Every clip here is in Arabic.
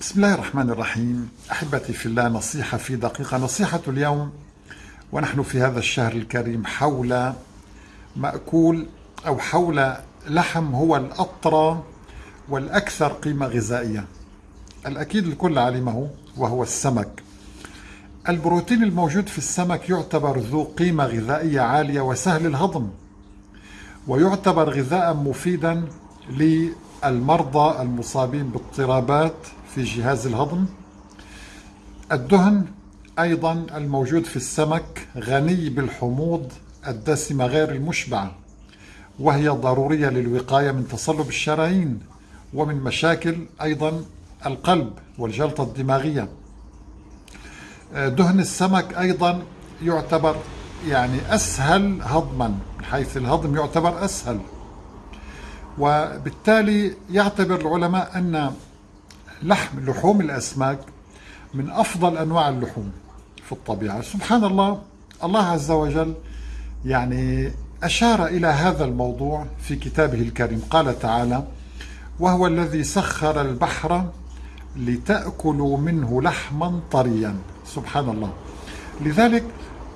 بسم الله الرحمن الرحيم. أحبتي في الله نصيحة في دقيقة. نصيحة اليوم ونحن في هذا الشهر الكريم حول مأكول أو حول لحم هو الأطرى والأكثر قيمة غذائية. الأكيد الكل علمه وهو السمك. البروتين الموجود في السمك يعتبر ذو قيمة غذائية عالية وسهل الهضم ويعتبر غذاء مفيدا للمرضى المصابين باضطرابات في جهاز الهضم. الدهن أيضا الموجود في السمك غني بالحموض الدسمة غير المشبعة وهي ضرورية للوقاية من تصلب الشرايين ومن مشاكل أيضا القلب والجلطة الدماغية. دهن السمك أيضا يعتبر يعني أسهل هضما من حيث الهضم يعتبر أسهل. وبالتالي يعتبر العلماء أن لحم لحوم الأسماك من أفضل أنواع اللحوم في الطبيعة. سبحان الله الله عز وجل يعني أشار إلى هذا الموضوع في كتابه الكريم. قال تعالى وهو الذي سخر البحر لتأكلوا منه لحما طريا. سبحان الله لذلك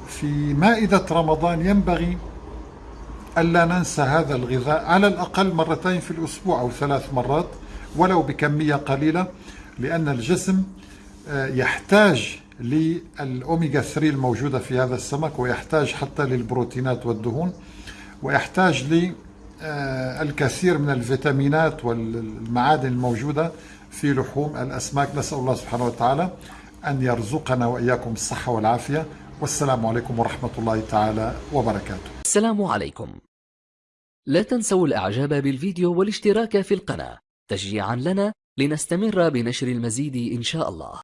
في مائدة رمضان ينبغي ألا ننسى هذا الغذاء على الأقل مرتين في الأسبوع أو ثلاث مرات ولو بكمية قليلة لأن الجسم آه، يحتاج للأوميغا 3 الموجودة في هذا السمك ويحتاج حتى للبروتينات والدهون ويحتاج للكثير آه، من الفيتامينات والمعادن الموجودة في لحوم الأسماك. نسأل الله سبحانه وتعالى أن يرزقنا وإياكم الصحة والعافية. والسلام عليكم ورحمة الله تعالى وبركاته. السلام عليكم. لا تنسوا الإعجاب بالفيديو والاشتراك في القناة. تشجيعا لنا لنستمر بنشر المزيد إن شاء الله.